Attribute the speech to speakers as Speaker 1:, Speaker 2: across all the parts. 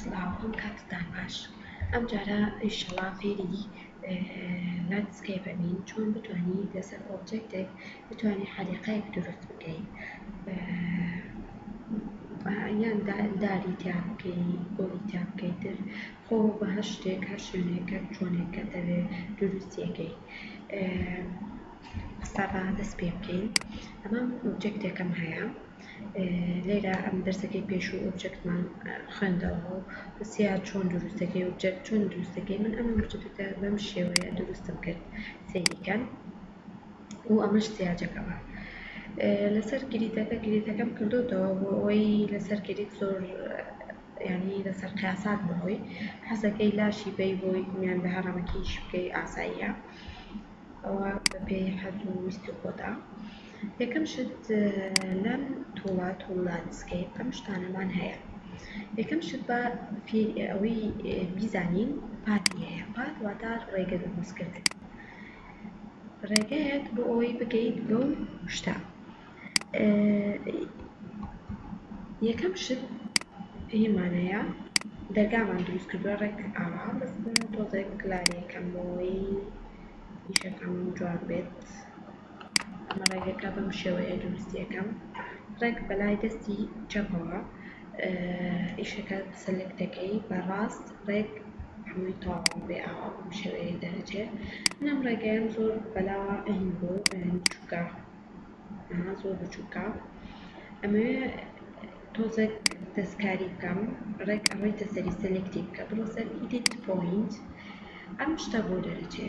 Speaker 1: سڵاو هەم کاتتان باش ئەم جارە ئیشەڵا فێری لاندسکەیپ ئەبین چۆن بتانی لەسەر ئۆبجێکتێک بتانی حەریقەیەک دروست بکەین یان داری تیا بکەی گۆڵی تیا بکەی تر خۆ بە هەر شتێک هەر شوێنێکە چۆنێک کە دەوێ دروستیەکەی قسە بە دەست پێ بکەین ئەمەم ئۆبجێکتێکم هەیە لێرە ئەم دەرسەکەی پێشووی ئۆبجەکتمان خوێندەوە و پرسیار چۆن دروست دەکەی ئۆبجەکت چۆن دروست دەکەی من ئەم ئۆبجەکتەکە بەم شێوەیە دروستم کرد سەیریکەن و ئەمەش سیاجەکەمە لەسەر گریدەکە گریدەکەم کردوتەوە بۆ ئەوەی لەسەر گریت زۆر ینی لەسەر قیاسات بەهۆی حەزەکەی لاشی بەی بۆی میان بە هەڕەمەکیش بکەی ئاساییە ئەوە بەپێی حەز و ویستی خۆدا یەکەم شت لەم توڵە توڵ لاندسکەیپ ئەم شتانەمان هەیە یەکەم شت بە فیر ئەوەی بیزانین پاتی هەیە پات واتە ڕێگە دروستکردن ڕێگەیەک بۆ ئەوەی بگەیت بەو شتە یەکەم شت پێمانەیە دەرگامان دروست کردوە ڕێک ئاوا بەس تۆزێک کلاری کەمەوەی ئیشەکەم جواب بێت ئەمە ڕێگەکە بەم شێوەیە دروستی ئەکەم ڕێک بەلای دەستی چەپەوە ئیشەکە سەلک دەکەی بە ڕاست ڕێک هەمووی تەواو بێ ئاوا بەم شێوەیە دەرەچێ منم ڕێگەیان زۆر بەلاوە ئەهین بۆ بچووکە زۆر بچووکە ئەمەوێ تۆزێک دەستکاری بکەم ڕێک ئەڕیتە سەری سەلکتی بکە بڕۆ سەر ئیدیت پۆینت ئەم شتە بۆ دەرەچێ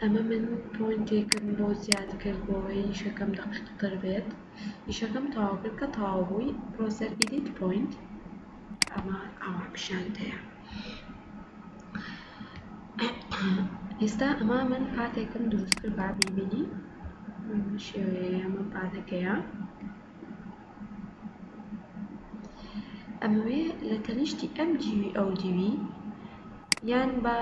Speaker 1: ئەمە من پۆینتێکم بۆ زیاد کرد بۆوەی ئیشەکەم دەقیقتر بێت ئیشەکەم تەواو کرد کە تەواو بووی پرۆسەر ئیدیت پۆینت ئەمە ئاوا پیشانت هەیە ئێستا ئەمە من پاتێکم دروست کرد با بیبینین بەم شێوەیەیە ئەمە پاتەکەیە ئەمەوێ لە تەنیشتی ئەم دیوی ئەو دیوی یان با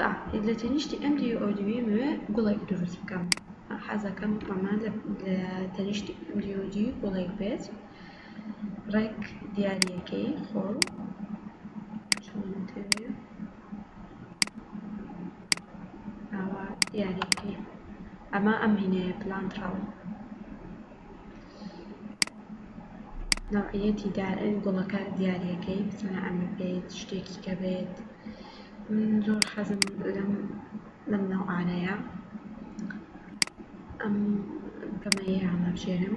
Speaker 1: ئا لە تەنیشتی ئەم دیوی ئەو دیوی ئەمەوێ گوڵێک دروست بکەم حەزەکەم ئەمە لە تەنیشتی ئەم دیو و دیوی گوڵێک بێت ڕێک دیارییەکەی خۆ ئاوا دیارییەکەی ئەمە ئەم هینەیە پلانتراوە نوعیەتی دارن گوڵەکە دیاریەکەی بزانە ئەمە بێت شتێکی کە بێت من زۆر حەزم لەم نوعانەیە ئەم پەمەیی هەڵەبژێرم.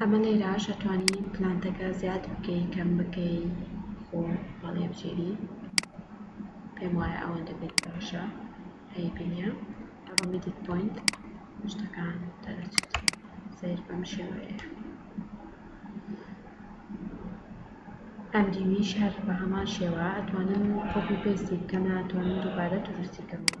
Speaker 1: ئەمە لێرەش ئەتوانی پلانتەکە زیاد بکەی کەم بکەی خۆ هەڵیبژێری پێم وایە ئەوەندە بێت باشە ئەیبینیە ئەوە میدیت پۆینت شتەکان دەرەچێت سەیر بەم شێوەیە ئەم دیویش هەر بە هەمان شێوە ئەتوانم کۆپی پێستی بکەم ناتوانم دووبارە دروستی کەمەوە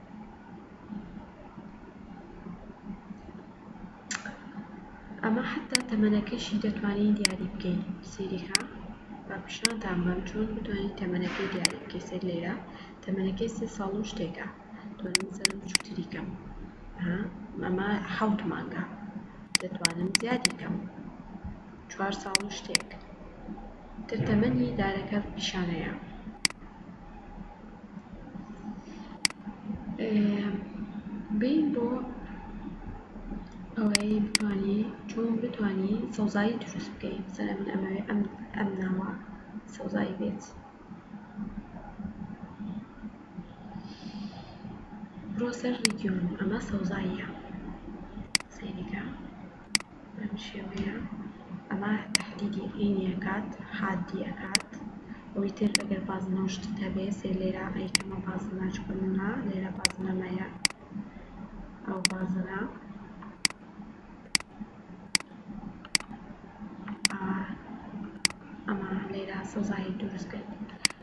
Speaker 1: ئەمە حەتا تەمەنەکەشی دەتوانی دیاری بکەی سەیریکە با پیشانتان بەم چۆن بتوانی تەمەنەکەی دیاری بکەی سەیر لێرە تەمەنەکەی سێ ساڵ و شتێکە دەتوانم سەرم بچوکتری کەم ها ئەمە حەوت مانگە دەتوانم زیادی کەم چوار ساڵ و شتێک تر تەمەنی دارەکە پیشانەیە. بین بۆ ئەوەی بتوانی چۆن بتوانی سەوزایی دروست بکەی سەر من ئەمەوێ ئەم ناوە سەوزایی بێت بڕۆ سەر ریگیۆن ئەمە سەوزاییە سەیری کە بەم شێوەیە ئەمە تەحدیدی عەینی ئەکات حادی ئەکات ئەوەی تر ئەگەر بازنە و شتت هەبێ سەیر لێرە ئەیکەمە بازنە چکە منا لێرە بازنە مەیە ئەو بازنە ئەمە لێرە سەوزایی دروست کرد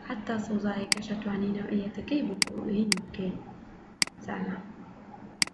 Speaker 1: حتا سەوزایەکەش ئەتوانی نەوعیەتەکەی بکۆڵین بکەین زانا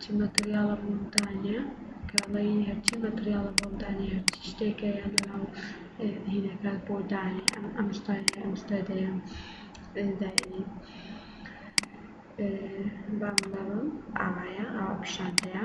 Speaker 1: چ مەتریاڵە بۆمتانە کاڵەیی هەرچی مەتریاڵە بۆمتانە هەرچی شتێکە یان لەناو هینەکات بۆ دانی ئەم شتانە ئەم شتە دەیان داینی بام بەڵم ئاوایە ئاوا پیشاندەیە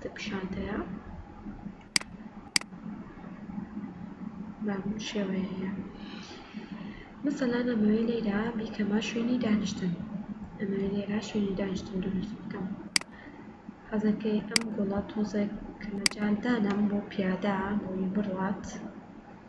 Speaker 1: دە پیشانتەیە بەم شێوەیەیە مەسەلەن ئەمەوێ لێرە بیکەمە شوێنی دانیشتن ئەمەوێ لێرە شوێنی دانیشتن دروست بکەم حەزەکەی ئەم گوڵە تۆزێک کە مەجال دانەم بۆ پیادە بۆی بڕوات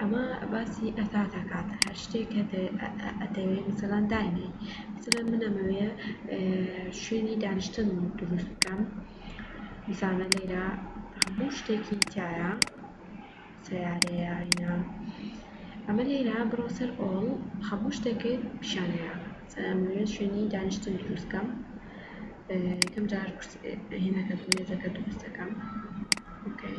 Speaker 1: ئەمە باسی ئەتات ئەکات هەر شتێک کە ئەتەوێ مەسەلەن داینێ مەسەلەن من ئەمەوێ شوێنی دانیشتن دروست بکەم دیسانە لێرە هەموو شتێکی تیایە سەیارەیە ئینا ئەمە لێرە بڕۆ سەر ئۆڵ هەموو شتێکت پیشانەیە ئەمەوێ شوێنی دانیشتن دروست بکەم یەکەم جار هێنەکە مێزەکە دروست دەکەم ئۆکەی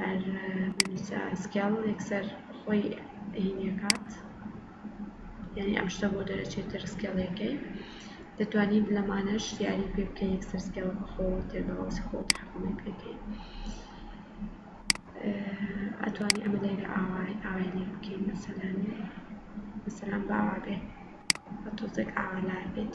Speaker 1: هەر بنوسە سکێڵ یەکسەر خۆی هینی ئەکات یانی ئەم شتە بۆ دەرەچێتر سکێڵیەکەی دەتوانیت لەمانەش یاری پێ بکەی یەکسەر سکێڵەکە خۆ تێگەڵاوسی خۆ تحکمی پێکەی ئەتوانی ئەمە لێرە ئاوای ئاوای لێ بکەین مەسەلەن مەسەلەن باوا بێ بە تۆزێک ئاوا لار بێت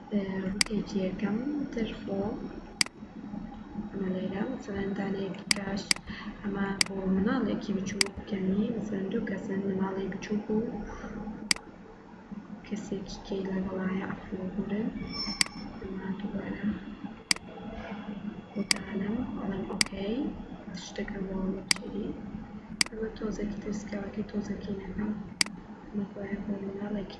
Speaker 1: ڕوتێکی یەکەم تر خۆ ئەمە لێرە مەسەلەن دانەیەکی کاش ئەمە بۆ مناڵێکی بچووک یانی مەسەلەن دوو کەسن مناڵی بچووک و کەسێکی کەی لەگەڵایە ئەفڵ بورن ئەمە دووبارە بۆتانم ئەڵێم ئۆکەی شتەکە بۆ چێری ئەمە تۆزێکی تر سکاڵەکەی تۆزەکەی نەکەم ئەمە خۆیان بۆ مناڵێکی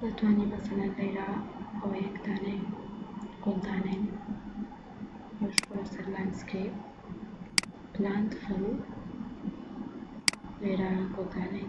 Speaker 1: دەتوانی مەسەلەن لێرە ئەوەیەک دانێی گوڵ دانێی ئەوەش بڕۆ سەر لاندسکەیپ پلانت فەرو لێرە گوڵ دانێی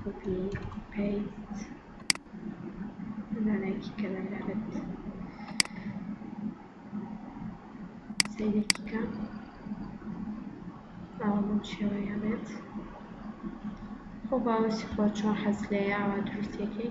Speaker 1: کۆپی پەیست زانایەکی کەلار ئەبێت سەیرێکی کە ئاوا بەم شێوەیە بێت خۆ باوەسی خۆ چۆن حەز لێ ئاوا دروستەکەی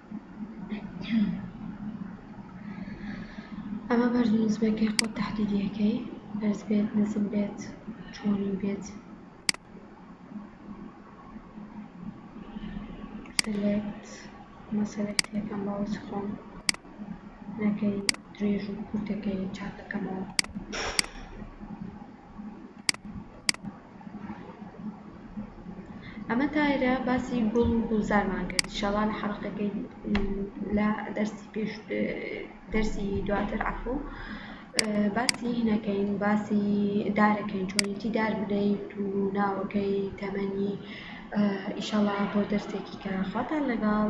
Speaker 1: ئەمە بەرز و نزمەکەی خۆت تەحدیدی ئەکەی بەرز بێت نزم بێت چۆنی بێت سلێکت ئەمە سلێکتی ئەکەم بەڵام هیچ خۆم نەکەی درێژ و کورتەکەی چاکەکەمەوە ئەمە تایرە باسی گوڵ و گوڵزارمان کرد ئیشەڵا لە حەڵەقەکەی لە دەرسی پێش دەرسی دواتر عەفوو باسی هینەکەین باسی دارەکەین چۆنێتی دار بدەیت و ناوەکەی تەمەنی ئیشەڵا بۆ دەرسێکی کە خواتان لەگەڵ